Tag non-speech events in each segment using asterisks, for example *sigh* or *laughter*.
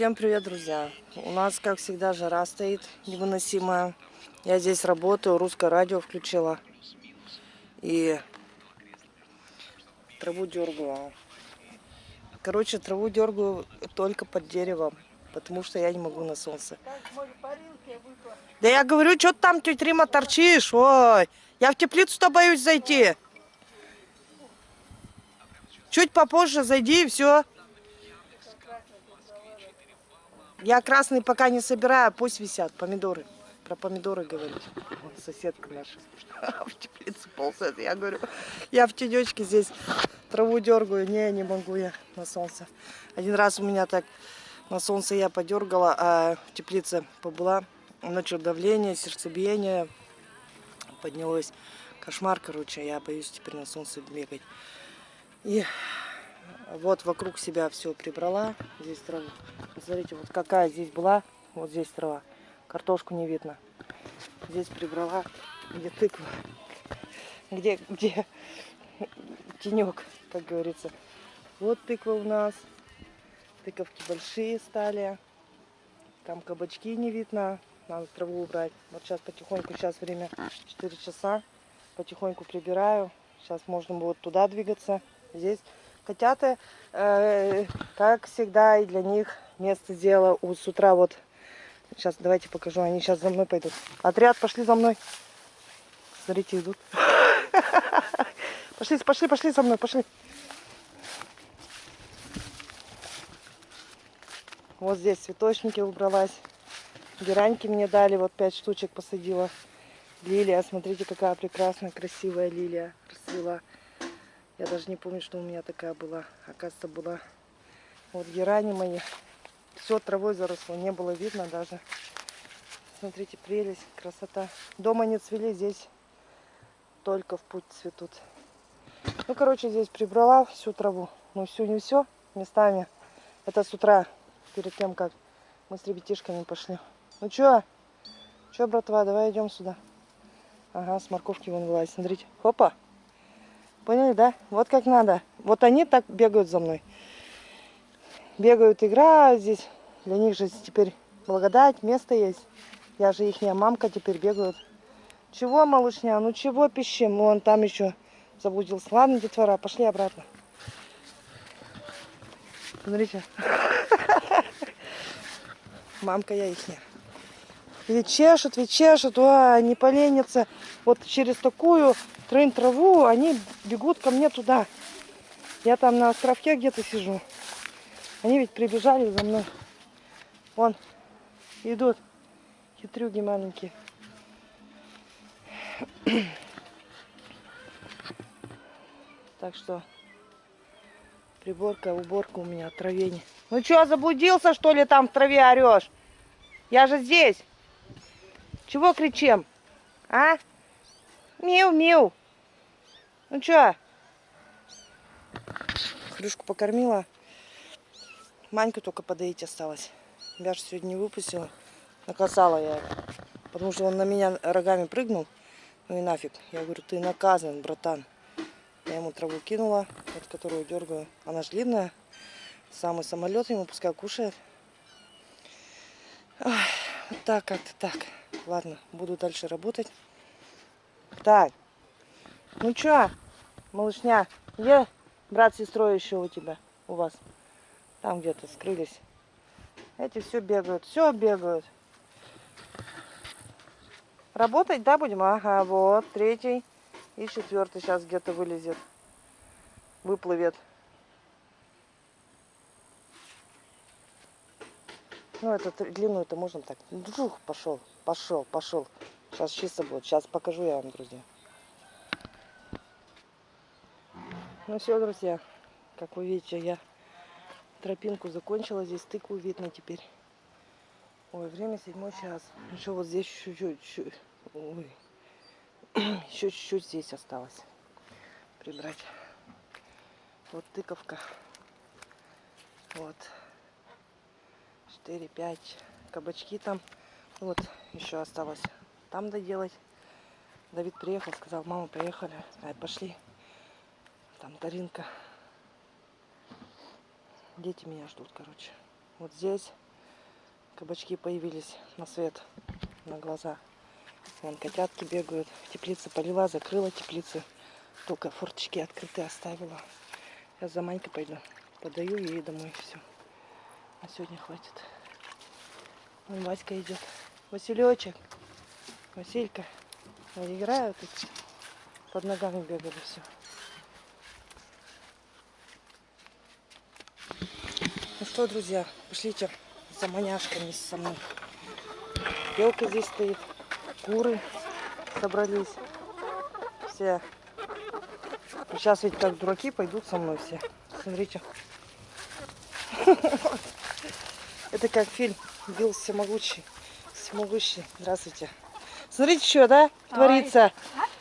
Всем привет, друзья! У нас, как всегда, жара стоит невыносимая. Я здесь работаю, русское радио включила. И траву дергаю. Короче, траву дергаю только под деревом, потому что я не могу на солнце. Да я говорю, что ты там, тетя Рима, торчишь? Ой, я в теплицу-то боюсь зайти. Чуть попозже зайди и все. Я красный пока не собираю, пусть висят помидоры. Про помидоры говорить. Вот соседка наша *laughs* в теплице ползает. Я говорю, я в тенечке здесь траву дергаю. Не, не могу я на солнце. Один раз у меня так на солнце я подергала, а в теплице побыла. Ночью давление, сердцебиение поднялось. Кошмар, короче, я боюсь теперь на солнце бегать. И вот вокруг себя все прибрала. Здесь трава. Смотрите, вот какая здесь была. Вот здесь трава. Картошку не видно. Здесь прибрала. Где тыква. Где, где тенек, как говорится. Вот тыква у нас. Тыковки большие стали. Там кабачки не видно. Надо траву убрать. Вот сейчас потихоньку, сейчас время 4 часа. Потихоньку прибираю. Сейчас можно будет туда двигаться. Здесь Котята, э, как всегда, и для них место сделала у с утра вот. Сейчас давайте покажу, они сейчас за мной пойдут. Отряд, пошли за мной. Смотрите, идут. Пошли, пошли, пошли за мной, пошли. Вот здесь цветочники убралась. Гераньки мне дали, вот пять штучек посадила. Лилия, смотрите, какая прекрасная, красивая лилия расцвела. Я даже не помню, что у меня такая была. Оказывается, была. Вот герани мои. Все травой заросло, не было видно даже. Смотрите, прелесть, красота. Дома не цвели, здесь только в путь цветут. Ну, короче, здесь прибрала всю траву. Ну, всю не все, местами. Это с утра, перед тем, как мы с ребятишками пошли. Ну, что? Что, братва, давай идем сюда. Ага, с морковки вон вылазит. Смотрите. Хопа. Поняли, да? Вот как надо. Вот они так бегают за мной. Бегают, играют здесь. Для них же теперь благодать, место есть. Я же их мамка, теперь бегают. Чего, малышня? Ну чего пищим? Вон там еще заблудился. Ладно, детвора, пошли обратно. Смотрите. *laughs* Мамка я ихняя. Ведь чешут, ведь чешут, а, не поленятся. Вот через такую трын траву, они бегут ко мне туда. Я там на островке где-то сижу. Они ведь прибежали за мной. Вон, идут. Хитрюги маленькие. Так что приборка, уборка у меня, травень. Ну что, заблудился, что ли, там в траве орешь? Я же здесь. Чего кричим? А? Миу-миу. Ну что? Хрюшку покормила. Маньку только подоить осталось. Я же сегодня не выпустила. Наказала я. Потому что он на меня рогами прыгнул. Ну и нафиг. Я говорю, ты наказан, братан. Я ему траву кинула, вот которую дергаю. Она же длинная. Самый самолет ему пускай кушает. Ой, вот так как-то так. Ладно, буду дальше работать. Так. Ну чё, малышня, где брат с сестрой еще у тебя, у вас? Там где-то скрылись. Эти все бегают, все бегают. Работать, да, будем? Ага, вот, третий и четвертый сейчас где-то вылезет, выплывет. Ну, это длинную это можно так. Джух, пошел, пошел, пошел. Сейчас чисто будет. Сейчас покажу я вам, друзья. Ну все, друзья, как вы видите, я тропинку закончила. Здесь тыкву видно теперь. Ой, время седьмой час. Еще вот здесь чуть-чуть. *clears throat* Еще чуть-чуть здесь осталось прибрать. Вот тыковка. Вот. 4, 5 кабачки там. Вот, еще осталось там доделать. Давид приехал, сказал, мама, поехали. Ай, пошли. Там Даринка. Дети меня ждут, короче. Вот здесь Кабачки появились на свет, на глаза. Вон котятки бегают. Теплица полила, закрыла теплицу. Только форточки открытые оставила. Сейчас за Манькой пойду. Подаю ей домой все. А сегодня хватит. Вон Васька идет. Василечек. Василька. Вот Играют. Под ногами бегали все. Что, друзья, пошлите за маняшками со мной. Белка здесь стоит, куры собрались. Все. Сейчас ведь как дураки пойдут со мной все. Смотрите. *laughs* Это как фильм Билл Всемогущий. Всемогущий. Здравствуйте. Смотрите, что, да, творится.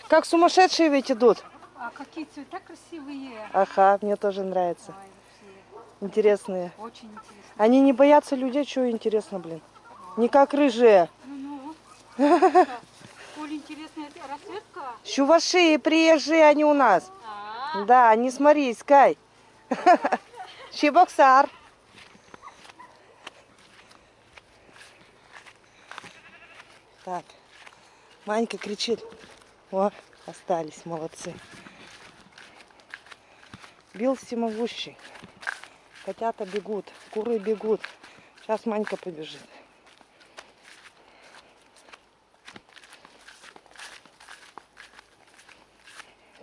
Как сумасшедшие ведь идут. А какие цвета красивые. Ага, мне тоже нравится. Ой, Интересные. очень интересно. Они не боятся людей, что интересно, блин. Не как рыжие. Ну, ну. Оль, интересная расцветка. Чуваши, приезжие они у нас. А, Да, не смотри, искай. *laughs* Чебоксар. Так, Манька кричит. О, остались, молодцы. Бил всемогущий. Котята бегут, куры бегут. Сейчас Манька побежит.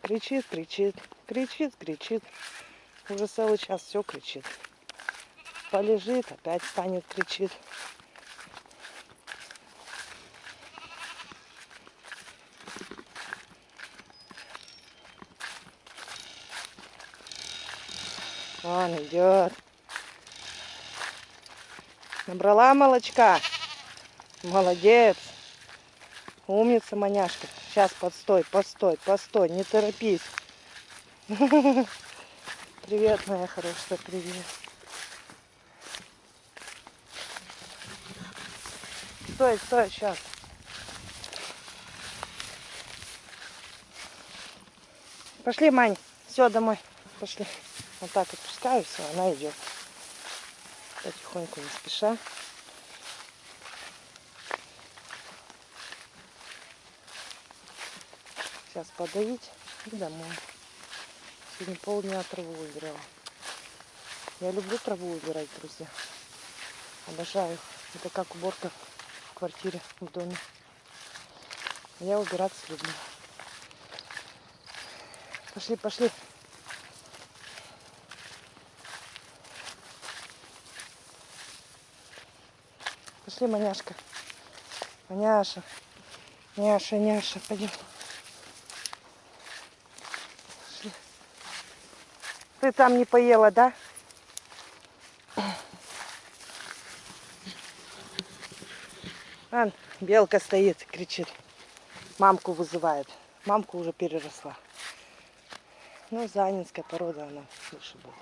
Кричит, кричит, кричит, кричит. Уже целый час все кричит. Полежит, опять встанет, кричит. Он идет. Набрала молочка. Молодец. Умница, маняшка. Сейчас, подстой, постой, постой, не торопись. *laughs* Привет, моя хорошая, привет. Стой, стой, сейчас. Пошли, Мань. Все, домой. Пошли. Вот так отпускаю, все, она идет. Потихоньку, не спеша. Сейчас подавить и домой. Сегодня полдня траву убирала. Я люблю траву убирать, друзья. Обожаю. Это как уборка в квартире, в доме. Я убираться люблю. Пошли, пошли. Пошли, маняшка. Маняша. Няша, няша, пойдем. Пошли. Ты там не поела, да? Ан, белка стоит, кричит. Мамку вызывает. Мамку уже переросла. Ну, занинская порода, она лучше будет.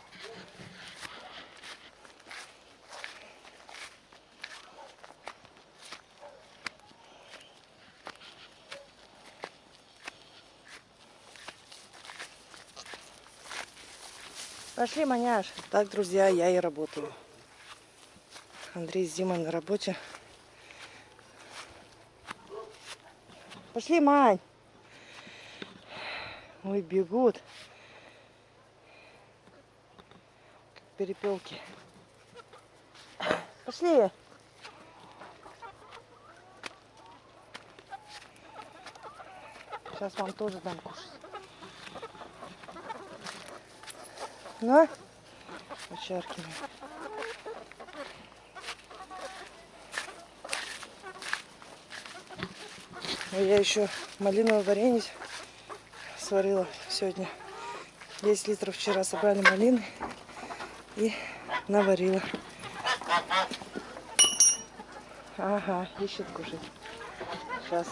Пошли, маняш. Так, друзья, я и работаю. Андрей с Димой на работе. Пошли, Мань. Ой, бегут. Как перепелки. Пошли. Сейчас вам тоже дам кушать. Ну, очеркиваем. Ну, Я еще малиновое варенье сварила сегодня. 10 литров вчера собрали малины и наварила. Ага, ищет кушать. Сейчас